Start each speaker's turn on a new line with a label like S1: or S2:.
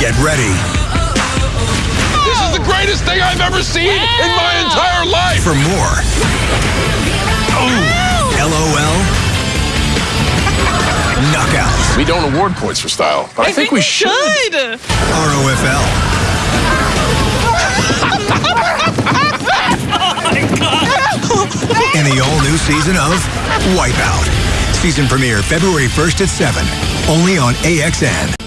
S1: Get ready
S2: This is the greatest thing I've ever seen in my entire life.
S1: for more. LOL. Knockouts.
S2: We don't award points for style, but I, think, we should.
S1: ROFL. And the all new season of Wipeout. Season premiere February 1st at 7. Only on AXN.